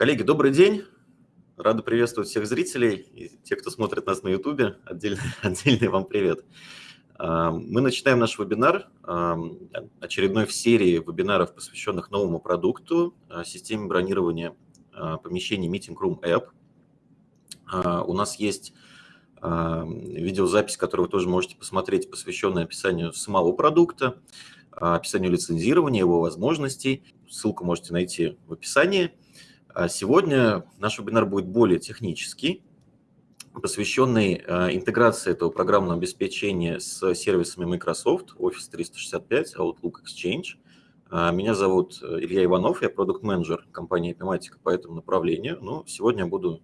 Коллеги, добрый день. Рада приветствовать всех зрителей и тех, кто смотрит нас на YouTube. Отдельный, отдельный вам привет. А, мы начинаем наш вебинар, а, очередной в серии вебинаров, посвященных новому продукту, а, системе бронирования помещений Meeting Room App. У нас есть видеозапись, которую вы тоже можете посмотреть, посвященная описанию самого продукта, описанию лицензирования, его возможностей. Ссылку можете найти в описании. Сегодня наш вебинар будет более технический, посвященный э, интеграции этого программного обеспечения с сервисами Microsoft, Office 365, Outlook Exchange. Э, меня зовут э, Илья Иванов, я продукт-менеджер компании Epimatica по этому направлению. Но сегодня буду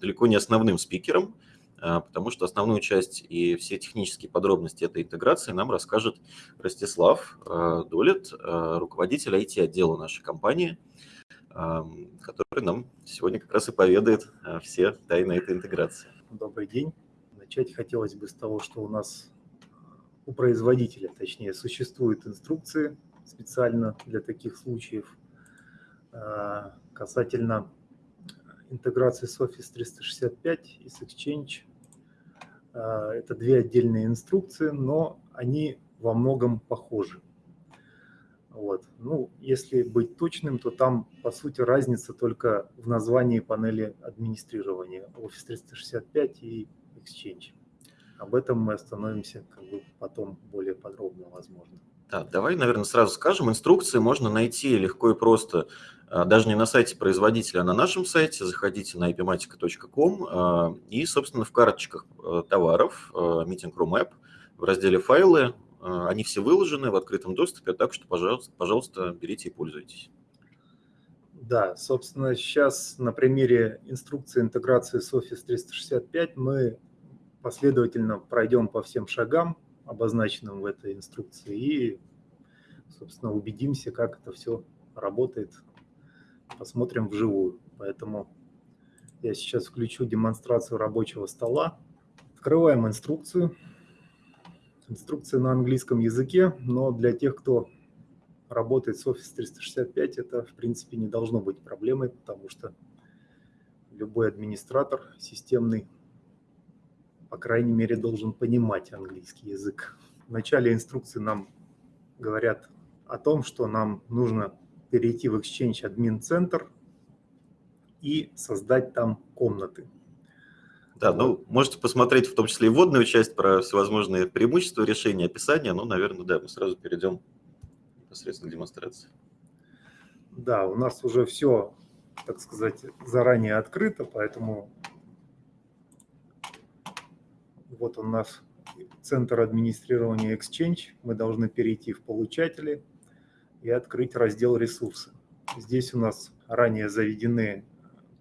далеко не основным спикером, потому что основную часть и все технические подробности этой интеграции нам расскажет Ростислав Долет, руководитель IT-отдела нашей компании, который нам сегодня как раз и поведает все тайны этой интеграции. Добрый день. Начать хотелось бы с того, что у нас у производителя, точнее, существуют инструкции специально для таких случаев а, касательно интеграции с Office 365 и с Exchange. А, это две отдельные инструкции, но они во многом похожи. Вот. Ну, если быть точным, то там, по сути, разница только в названии панели администрирования Office 365 и Exchange. Об этом мы остановимся как бы потом более подробно, возможно. Да, давай, наверное, сразу скажем. Инструкции можно найти легко и просто, а, даже не на сайте производителя, а на нашем сайте. Заходите на epimatica.com а, и, собственно, в карточках а, товаров Meeting Room App в разделе «Файлы» они все выложены в открытом доступе, так что, пожалуйста, пожалуйста, берите и пользуйтесь. Да, собственно, сейчас на примере инструкции интеграции с Office 365 мы последовательно пройдем по всем шагам, обозначенным в этой инструкции, и, собственно, убедимся, как это все работает, посмотрим вживую. Поэтому я сейчас включу демонстрацию рабочего стола. Открываем инструкцию. Инструкция на английском языке, но для тех, кто работает с Office 365, это, в принципе, не должно быть проблемой, потому что любой администратор системный, по крайней мере, должен понимать английский язык. В начале инструкции нам говорят о том, что нам нужно перейти в Exchange Admin Center и создать там комнаты. Да, ну, можете посмотреть в том числе и вводную часть про всевозможные преимущества решения, описания. Ну, наверное, да, мы сразу перейдем непосредственно к демонстрации. Да, у нас уже все, так сказать, заранее открыто, поэтому вот у нас центр администрирования Exchange. Мы должны перейти в получатели и открыть раздел ресурсы. Здесь у нас ранее заведены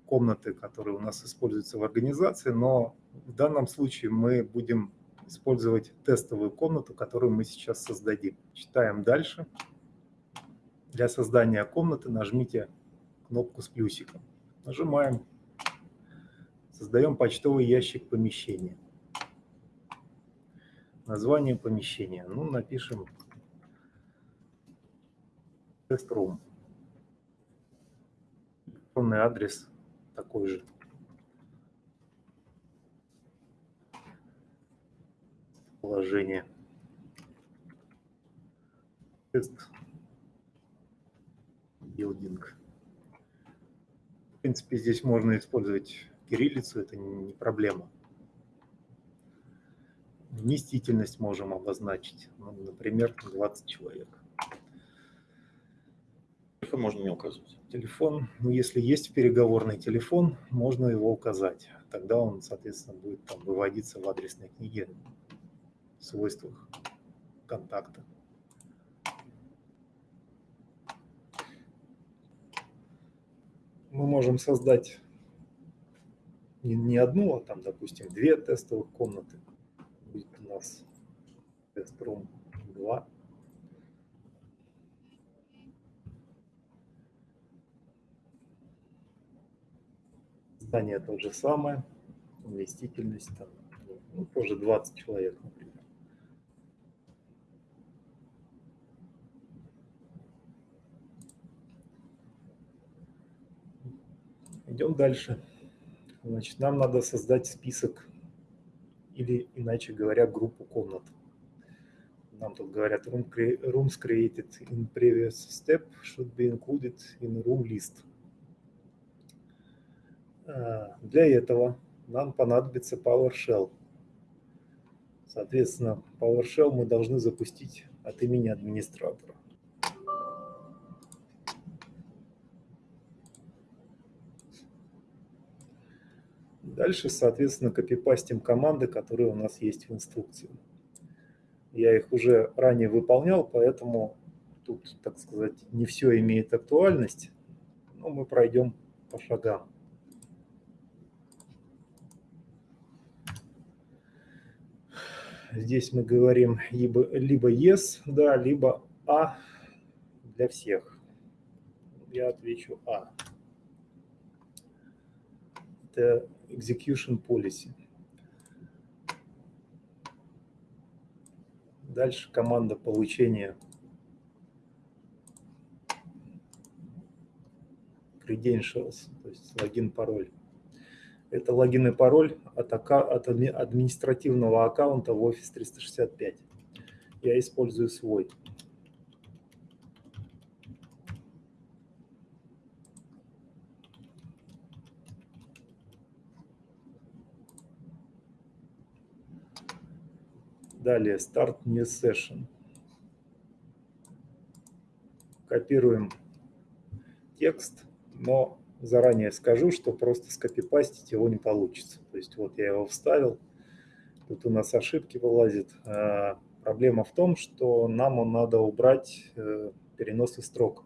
комнаты, которые у нас используются в организации, но в данном случае мы будем использовать тестовую комнату, которую мы сейчас создадим. Читаем дальше. Для создания комнаты нажмите кнопку с плюсиком. Нажимаем. Создаем почтовый ящик помещения. Название помещения. Ну, напишем тест-рум. Электронный адрес такой же. Положение. Тест. Билдинг. В принципе, здесь можно использовать кириллицу, это не проблема. Вместительность можем обозначить, ну, например, 20 человек. Телефон можно не указывать. Телефон, ну, если есть переговорный телефон, можно его указать. Тогда он, соответственно, будет там выводиться в адресной книге в свойствах контакта. Мы можем создать не, не одну, а там, допустим, две тестовых комнаты. Будет у нас тест-рум 2. Здание то же самое, вместительность там, ну, тоже 20 человек, например. Идем дальше. Значит, нам надо создать список или, иначе говоря, группу комнат. Нам тут говорят, rooms created in previous step should be included in room list. А, для этого нам понадобится PowerShell. Соответственно, PowerShell мы должны запустить от имени администратора. Дальше, соответственно, копипастим команды, которые у нас есть в инструкции. Я их уже ранее выполнял, поэтому тут, так сказать, не все имеет актуальность, но мы пройдем по шагам. Здесь мы говорим либо, либо yes, да, либо а для всех. Я отвечу а. Это execution policy. Дальше команда получения credentials, то есть логин, пароль. Это логин и пароль от, от административного аккаунта в Office 365. Я использую свой. Далее Start New Session. Копируем текст, но заранее скажу, что просто скопипастить его не получится. То есть вот я его вставил, тут у нас ошибки вылазит. А, проблема в том, что нам надо убрать э, переносы строк.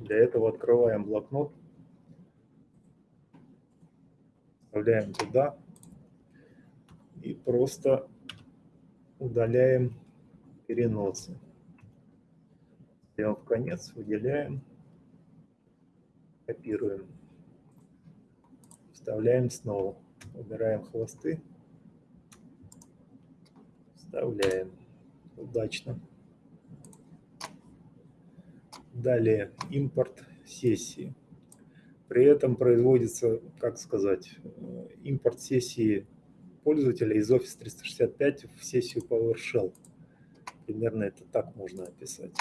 Для этого открываем блокнот, вставляем туда и просто удаляем переносы. Сделав конец, выделяем, копируем, вставляем снова, убираем хвосты, вставляем. Удачно. Далее импорт сессии. При этом производится, как сказать, э, импорт сессии пользователя из Office 365 в сессию PowerShell. Примерно это так можно описать.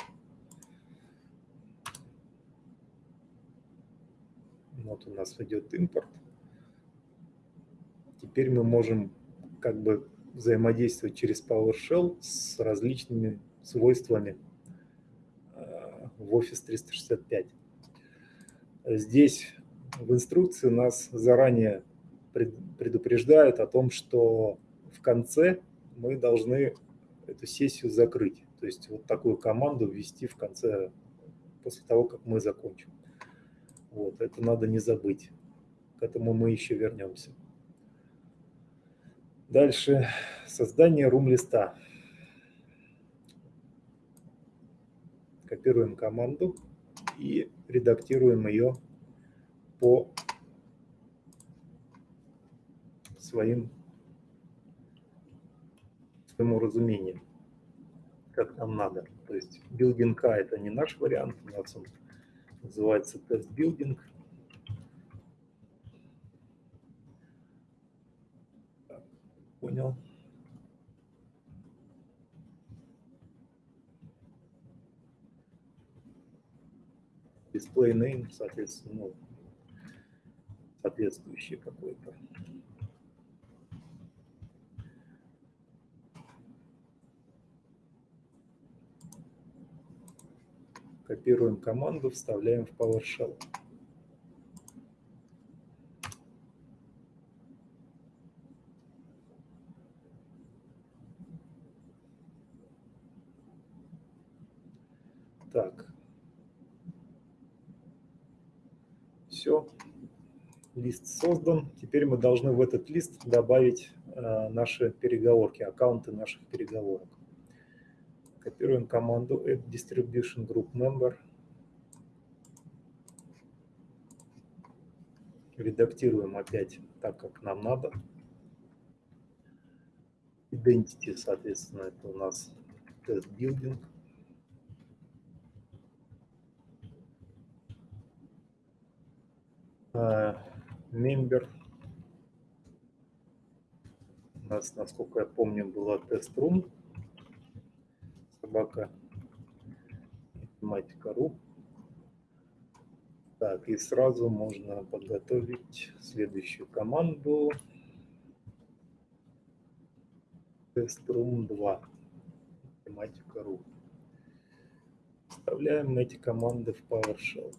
Вот у нас идет импорт. Теперь мы можем как бы взаимодействовать через PowerShell с различными свойствами э, в Office 365. Здесь в инструкции нас заранее предупреждают о том, что в конце мы должны эту сессию закрыть. То есть вот такую команду ввести в конце, после того, как мы закончим. Вот, это надо не забыть. К этому мы еще вернемся. Дальше создание рум-листа. Копируем команду и редактируем ее по своим, своему разумению, как нам надо. То есть A это не наш вариант, у нас он называется тест building. Понял. Display name, соответственно, ну, соответствующий какой-то. Копируем команду, вставляем в PowerShell. Так. Все. Лист создан. Теперь мы должны в этот лист добавить э, наши переговорки, аккаунты наших переговорок. Копируем команду add distribution group member. Редактируем опять так, как нам надо. Identity, соответственно, это у нас тест building. Uh, member. У нас, насколько я помню, была тест-рум. Собака математика.ру. Так, и сразу можно подготовить следующую команду. Тест-рум 2. Математика.ру. Вставляем эти команды в PowerShell.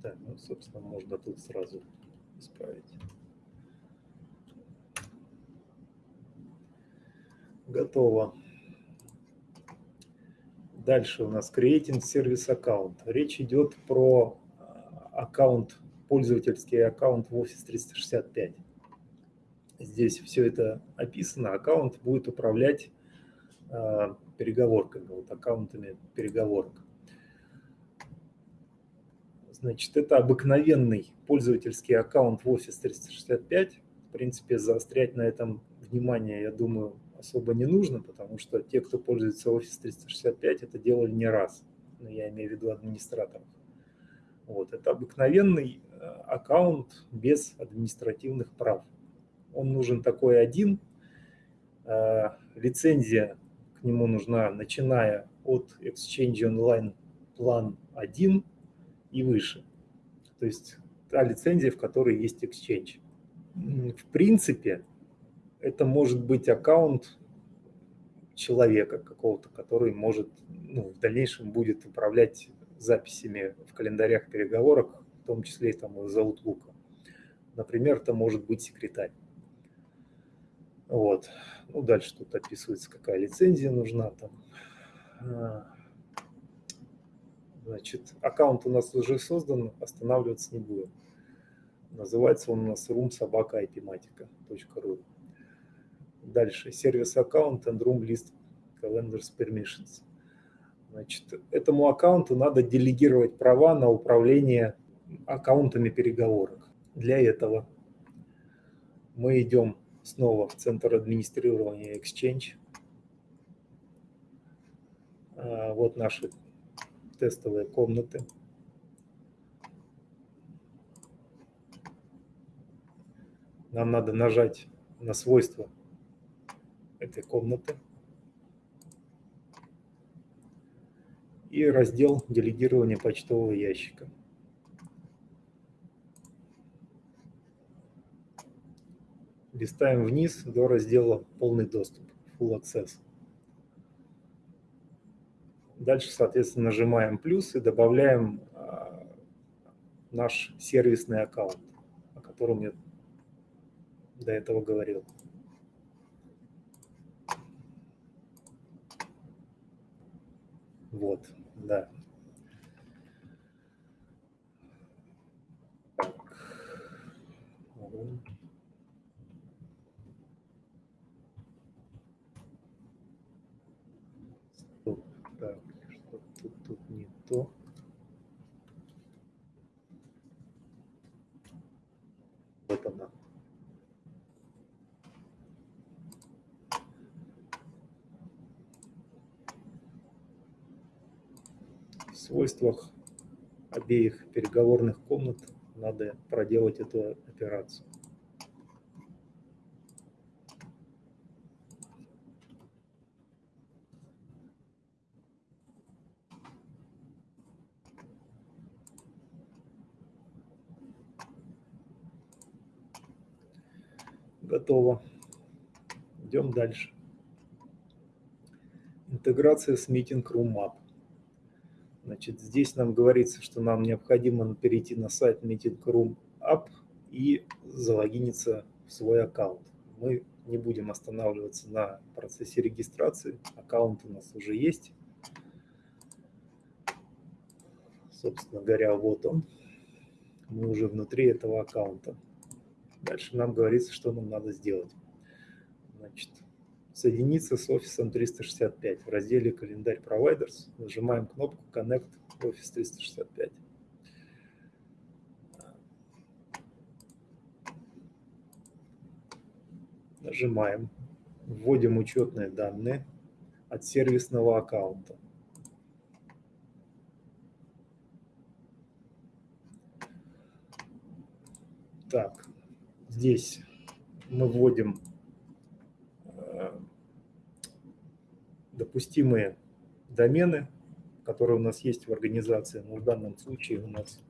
Так, ну, собственно, можно тут сразу исправить. Готово. Дальше у нас Creating Service Account. Речь идет про а, аккаунт, пользовательский аккаунт в Office 365. Здесь все это описано. Аккаунт будет управлять э, переговорками, вот аккаунтами переговорок. Значит, это обыкновенный пользовательский аккаунт в Office 365. В принципе, заострять на этом внимание, я думаю, особо не нужно, потому что те, кто пользуется Office 365, это делали не раз. Но я имею в виду администраторов. Вот, это обыкновенный э, аккаунт без административных прав. Он нужен такой один. Э, лицензия к нему нужна, начиная от Exchange Online Plan 1 и выше. То есть та лицензия, в которой есть Exchange. В принципе, это может быть аккаунт человека какого-то, который может ну, в дальнейшем будет управлять записями в календарях переговорок, в том числе и там из Outlook. Например, это может быть секретарь. Вот. Ну, дальше тут описывается, какая лицензия нужна. Там. А, Значит, аккаунт у нас уже создан, останавливаться не будем. Называется он у нас roomsobaka.ipmatica.ru. Дальше. Сервис аккаунт and room list calendars permissions. Значит, этому аккаунту надо делегировать права на управление аккаунтами переговорок. Для этого мы идем снова в центр администрирования Exchange. А, вот наши тестовые комнаты. Нам надо нажать на свойства этой комнаты и раздел делегирования почтового ящика. Листаем вниз до раздела «Полный доступ» Full Access. Дальше, соответственно, нажимаем плюс и добавляем а, наш сервисный аккаунт, о котором я до этого говорил. Вот, да. Так. то вот она. В свойствах обеих переговорных комнат надо проделать эту операцию. Готово. Идем дальше. Интеграция с Meeting Room App. Значит, здесь нам говорится, что нам необходимо перейти на сайт Meeting Room App и залогиниться в свой аккаунт. Мы не будем останавливаться на процессе регистрации. Аккаунт у нас уже есть. Собственно говоря, вот он. Мы уже внутри этого аккаунта. Дальше нам говорится, что нам надо сделать. Значит, соединиться с офисом 365. В разделе «Календарь Providers» нажимаем кнопку «Connect Office 365». Нажимаем, вводим учетные данные от сервисного аккаунта. Так, здесь мы вводим допустимые домены, которые у нас есть в организации. Но в данном случае у нас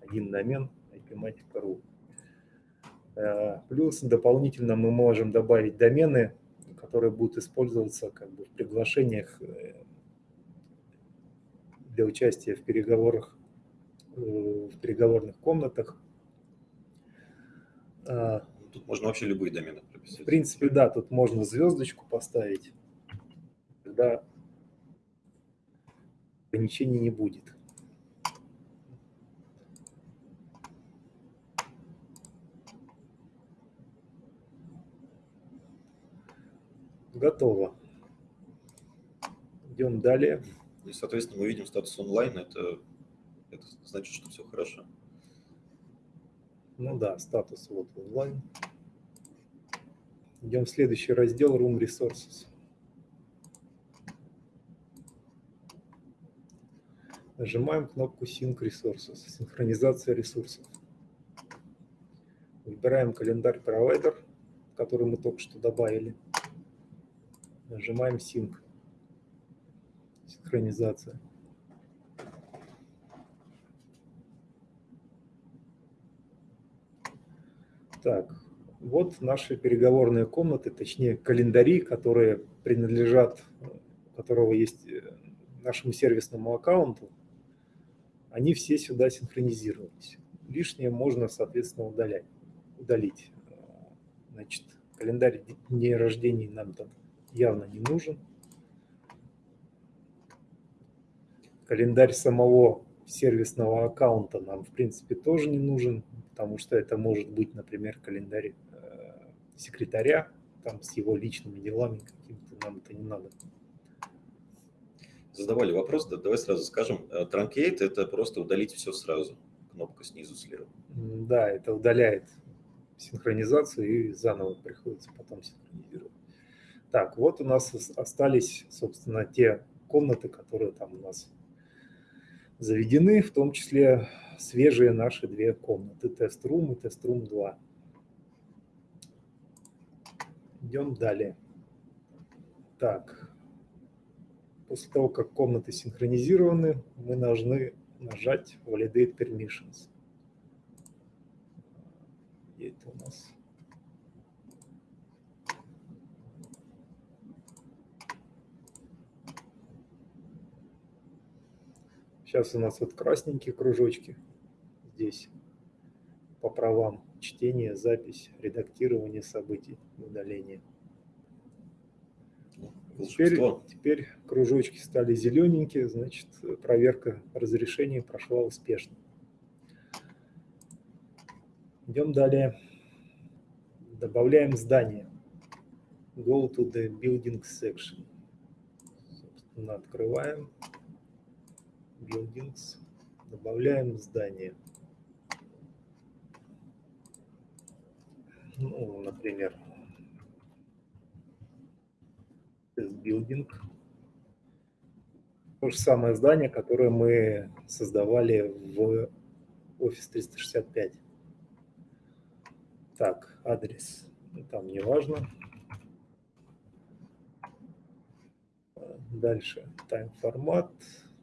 один домен ipmatic.ru. Э, плюс дополнительно мы можем добавить домены, которые будут использоваться как бы в приглашениях э, для участия в переговорах, в переговорных комнатах. Тут можно вообще любые домены прописать. В принципе, да, тут можно звездочку поставить. Тогда ограничений не будет. Готово. Идем далее. И, соответственно, мы видим статус онлайн. Это, это значит, что все хорошо. Ну да, статус вот онлайн. Идем в следующий раздел Room Resources. Нажимаем кнопку Sync Resources, синхронизация ресурсов. Выбираем календарь провайдер, который мы только что добавили. Нажимаем Sync, синхронизация. Так, вот наши переговорные комнаты, точнее календари, которые принадлежат, у которого есть э, нашему сервисному аккаунту они все сюда синхронизировались. Лишнее можно, соответственно, удалять, удалить. Значит, календарь дней рождения нам там явно не нужен. Календарь самого сервисного аккаунта нам, в принципе, тоже не нужен, потому что это может быть, например, календарь э, секретаря, там с его личными делами какими-то, нам это не надо задавали вопрос, да, давай сразу скажем. Э, Truncate – это просто удалить все сразу. Кнопка снизу слева. Да, это удаляет синхронизацию и заново приходится потом синхронизировать. Так, вот у нас остались, собственно, те комнаты, которые там у нас заведены, в том числе свежие наши две комнаты, тест-рум и тест-рум 2. Идем далее. Так, После того, как комнаты синхронизированы, мы должны нажать Validate Permissions. Где это у нас? Сейчас у нас вот красненькие кружочки здесь по правам чтение, запись, редактирование событий, удаление. Теперь, теперь кружочки стали зелененькие, значит, проверка разрешения прошла успешно. Идем далее. Добавляем здание. Go to the building section. Собственно, открываем. Buildings. Добавляем здание. Ну, например, Building. То же самое здание, которое мы создавали в Office 365. Так, адрес там не важно. Дальше time формат,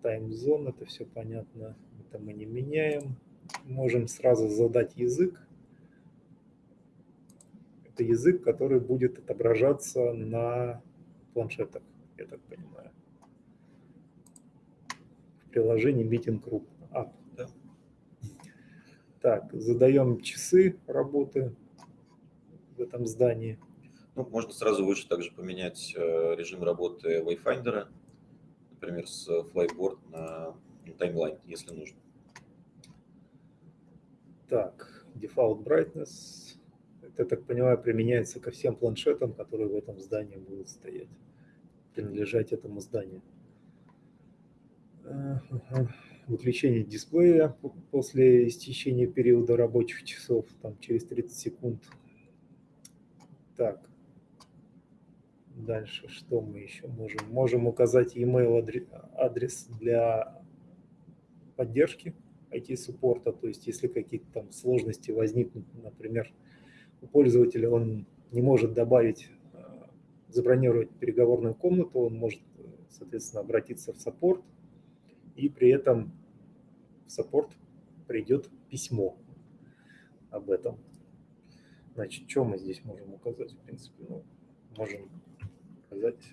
time zone, это все понятно, это мы не меняем. Можем сразу задать язык. Это язык, который будет отображаться на планшетах, я так понимаю. В приложении Meeting Group App. Да. Так, задаем часы работы в этом здании. Ну, можно сразу выше также поменять э, режим работы Wayfinder, например, с Flyboard на таймлайн, если нужно. Так, Default Brightness. Я так понимаю, применяется ко всем планшетам, которые в этом здании будут стоять принадлежать этому зданию. Выключение дисплея после истечения периода рабочих часов, там через 30 секунд. Так, дальше что мы еще можем? Можем указать email адрес для поддержки IT-суппорта, то есть если какие-то там сложности возникнут, например, пользователя он не может добавить, а, забронировать переговорную комнату, он может, соответственно, обратиться в саппорт, и при этом в саппорт придет письмо об этом. Значит, что мы здесь можем указать, в принципе? Ну, можем указать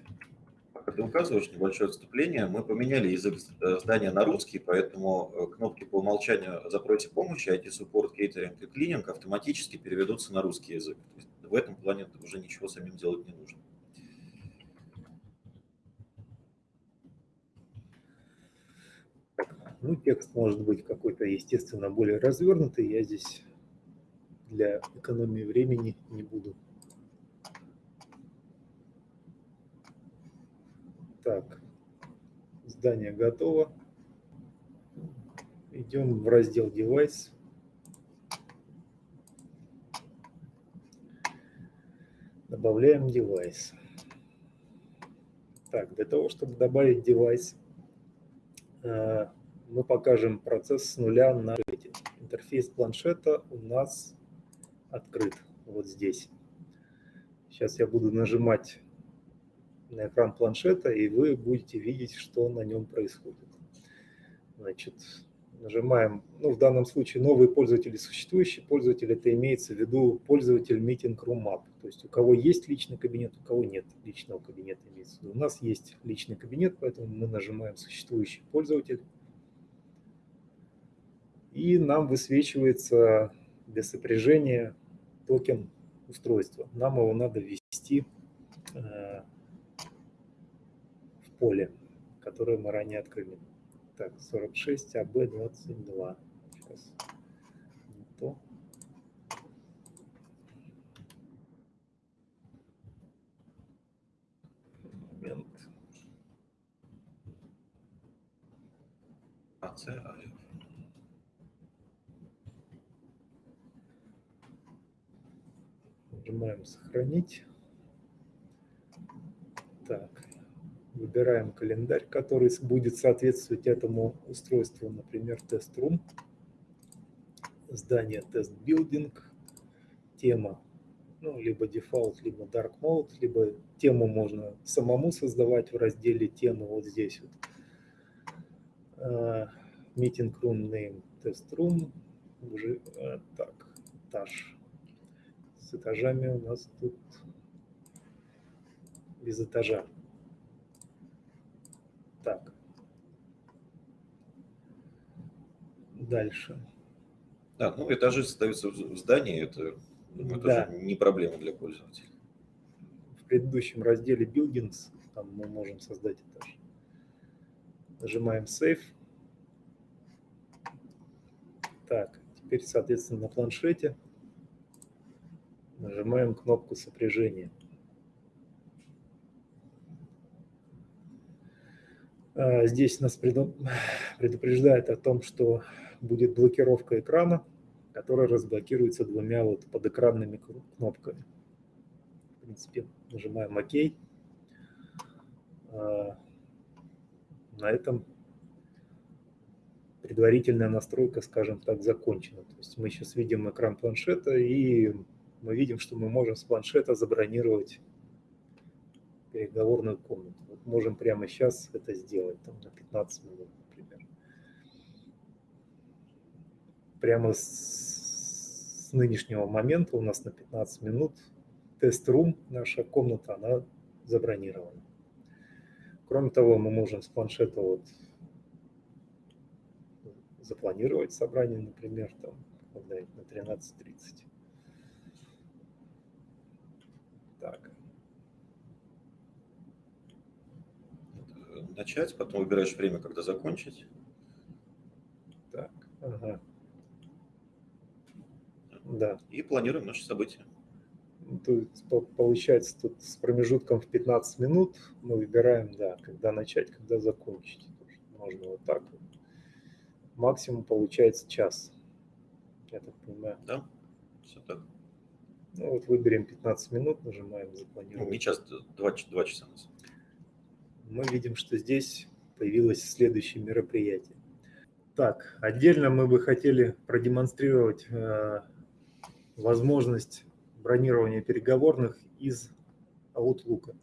Пока ты указываешь небольшое отступление, мы поменяли язык э, здания на русский, поэтому э, кнопки по умолчанию «Запройте помощи», IT-суппорт, кейтеринг и клининг автоматически переведутся на русский язык. В этом плане уже ничего самим делать не нужно. Ну, текст может быть какой-то, естественно, более развернутый. Я здесь для экономии времени не буду Так, здание готово. Идем в раздел девайс. Добавляем девайс. Так, для того, чтобы добавить девайс, э, мы покажем процесс с нуля на интерфейс планшета у нас открыт вот здесь. Сейчас я буду нажимать на экран планшета, и вы будете видеть, что на нем происходит. Значит, нажимаем, ну, в данном случае новый пользователь и существующий пользователь, это имеется в виду пользователь Meeting Room App. То есть у кого есть личный кабинет, у кого нет личного кабинета имеется в виду. У нас есть личный кабинет, поэтому мы нажимаем существующий пользователь. И нам высвечивается для сопряжения токен устройства. Нам его надо ввести э, поле, которое мы ранее открыли. Так, 46 АБ22. Сейчас. Не то. Момент. АЦ Нажимаем сохранить. Так, Выбираем календарь, который будет соответствовать этому устройству, например, test room, здание test building, тема, ну, либо дефолт, либо dark mode, либо тему можно самому создавать в разделе темы вот здесь вот. А, meeting room name test room, уже, а, так, этаж. С этажами у нас тут без этажа. Так. Дальше. Да, ну этажи создаются в здании, это, думаю, да. тоже не проблема для пользователя. В предыдущем разделе Buildings там мы можем создать этаж. Нажимаем Save. Так, теперь, соответственно, на планшете нажимаем кнопку сопряжения. А, здесь нас предупреждает о том, что будет блокировка экрана, которая разблокируется двумя вот подэкранными кнопками. В принципе, нажимаем ОК. А, на этом предварительная настройка, скажем так, закончена. То есть мы сейчас видим экран планшета, и мы видим, что мы можем с планшета забронировать переговорную комнату. Вот можем прямо сейчас это сделать, там, на 15 минут, например. Прямо с, с нынешнего момента у нас на 15 минут тест-рум, наша комната, она забронирована. Кроме того, мы можем с планшета вот запланировать собрание, например, там, на 13.30. Так. начать, потом выбираешь время, когда закончить. Так, ага. Да. И планируем наши события. Тут, получается, тут с промежутком в 15 минут мы выбираем, да, когда начать, когда закончить. Можно вот так вот. Максимум получается час. Я так понимаю. Да, все так. Ну вот выберем 15 минут, нажимаем запланировать. Ну, не час, 2, 2 часа. На мы видим, что здесь появилось следующее мероприятие. Так, отдельно мы бы хотели продемонстрировать э, возможность бронирования переговорных из Outlook.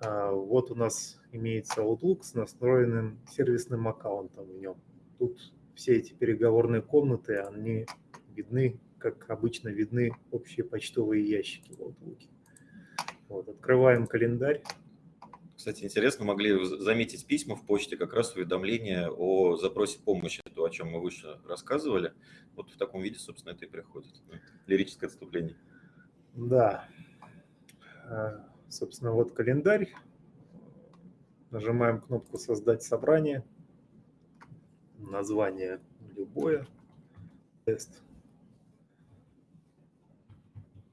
А, вот у нас имеется Outlook с настроенным сервисным аккаунтом в нем. Тут все эти переговорные комнаты, они видны, как обычно видны общие почтовые ящики в Outlook. Вот, открываем календарь. Кстати, интересно, могли заметить письма в почте, как раз уведомления о запросе помощи, то, о чем мы выше рассказывали. Вот в таком виде, собственно, это и приходит. Лирическое отступление. Да. А, собственно, вот календарь. Нажимаем кнопку «Создать собрание». Название любое. Тест.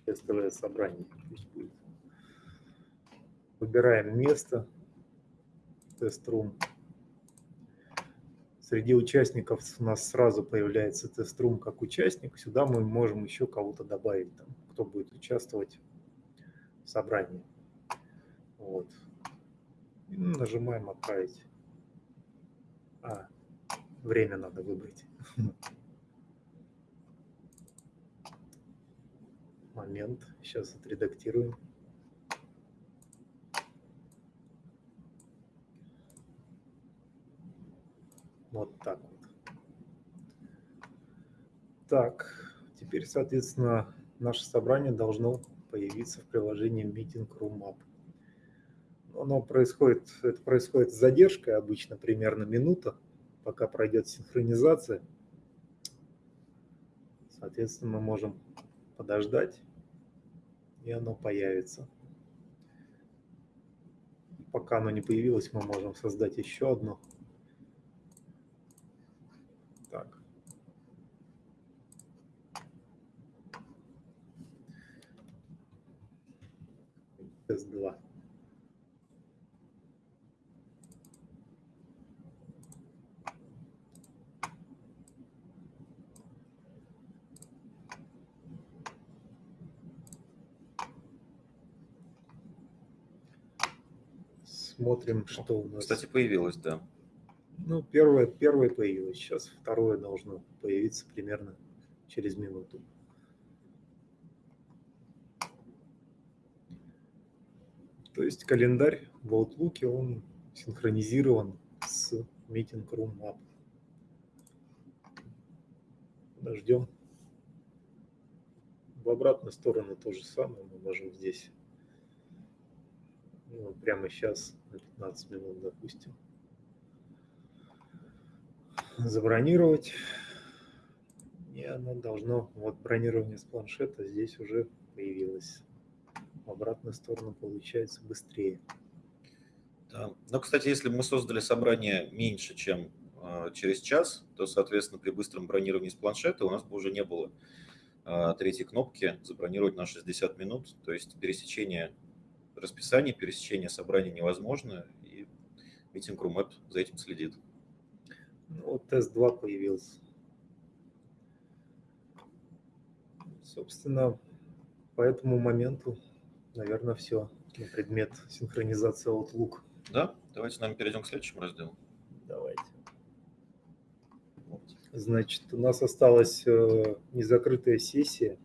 Тестовое собрание пусть будет. Выбираем место, тест-рум. Среди участников у нас сразу появляется тест-рум как участник. Сюда мы можем еще кого-то добавить, там, кто будет участвовать в собрании. Вот. И нажимаем «Отправить». А, время надо выбрать. Момент. Сейчас отредактируем. Вот так вот. Так, теперь, соответственно, наше собрание должно появиться в приложении Meeting Room App. Оно происходит, это происходит с задержкой, обычно примерно минута, пока пройдет синхронизация. Соответственно, мы можем подождать, и оно появится. Пока оно не появилось, мы можем создать еще одно S2. Смотрим, что у нас. Кстати, появилось, да. Ну, первое, первое появилось. Сейчас второе должно появиться примерно через минуту. То есть календарь в Outlook, он синхронизирован с Meeting Room App. Подождем. В обратную сторону то же самое. Мы можем здесь ну, прямо сейчас на 15 минут, допустим, забронировать. И оно должно, вот бронирование с планшета здесь уже появилось в обратную сторону получается быстрее. Да. Но, кстати, если мы создали собрание меньше, чем э, через час, то, соответственно, при быстром бронировании с планшета у нас бы уже не было э, третьей кнопки «Забронировать на 60 минут». То есть пересечение расписания, пересечение собрания невозможно, и Room App за этим следит. Ну, вот тест 2 появился. Собственно, по этому моменту наверное, все на предмет синхронизации Outlook. Да, давайте с нами перейдем к следующему разделу. Давайте. Значит, у нас осталась э, незакрытая сессия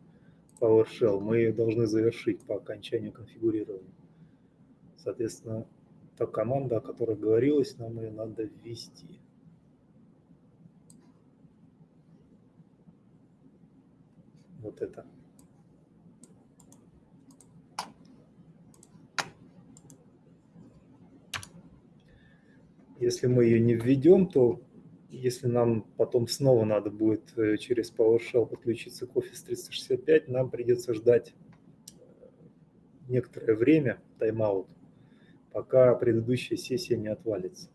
PowerShell. Мы ее должны завершить по окончанию конфигурирования. Соответственно, та команда, о которой говорилось, нам ее надо ввести. Вот это. Если мы ее не введем, то если нам потом снова надо будет э, через PowerShell подключиться к Office 365, нам придется ждать э, некоторое время, тайм-аут, пока предыдущая сессия не отвалится.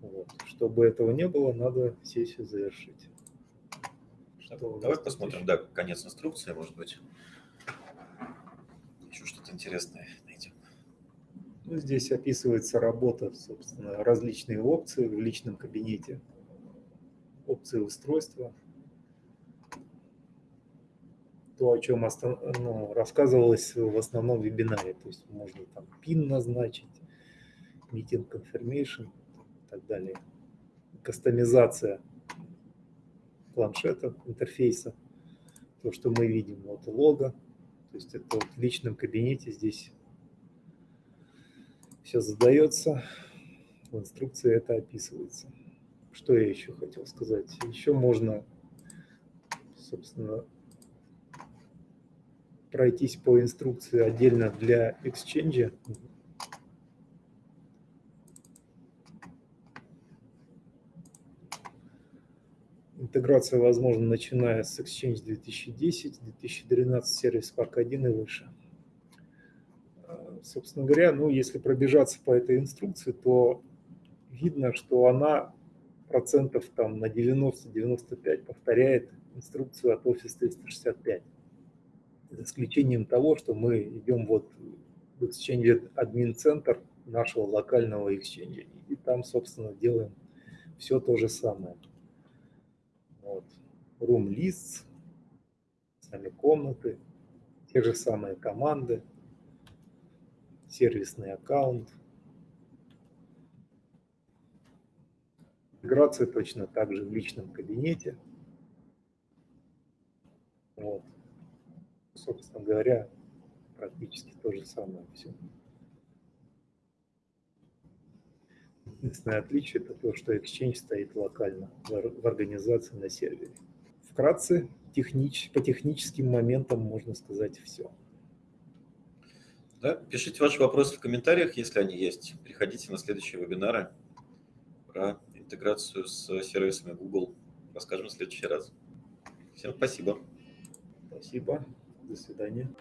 Вот. Чтобы этого не было, надо сессию завершить. Что Давай посмотрим, да, конец инструкции, может быть. Еще что-то интересное. Ну, здесь описывается работа, собственно, различные опции в личном кабинете, опции устройства, то, о чем ну, рассказывалось в основном вебинаре. То есть можно там PIN назначить, meeting confirmation и так далее. кастомизация планшета, интерфейса, то, что мы видим, вот лого, то есть это вот в личном кабинете здесь все задается, в инструкции это описывается. Что я еще хотел сказать? Еще можно, собственно, пройтись по инструкции отдельно для Exchange. Интеграция возможна, начиная с Exchange 2010, 2012, сервис Park 1 и выше. Собственно говоря, ну, если пробежаться по этой инструкции, то видно, что она процентов там на 90-95 повторяет инструкцию от Office 365 за исключением того, что мы идем вот в Exchange админ центр нашего локального Exchange, и там, собственно, делаем все то же самое. Вот. Room lists, сами комнаты, те же самые команды, сервисный аккаунт. Интеграция точно так же в личном кабинете. Вот собственно говоря, практически то же самое все. Единственное отличие – это то, что Exchange стоит локально в организации на сервере. Вкратце, технич, по техническим моментам можно сказать все. Да, пишите ваши вопросы в комментариях, если они есть. Приходите на следующие вебинары про интеграцию с сервисами Google. Расскажем в следующий раз. Всем спасибо. Спасибо. До свидания.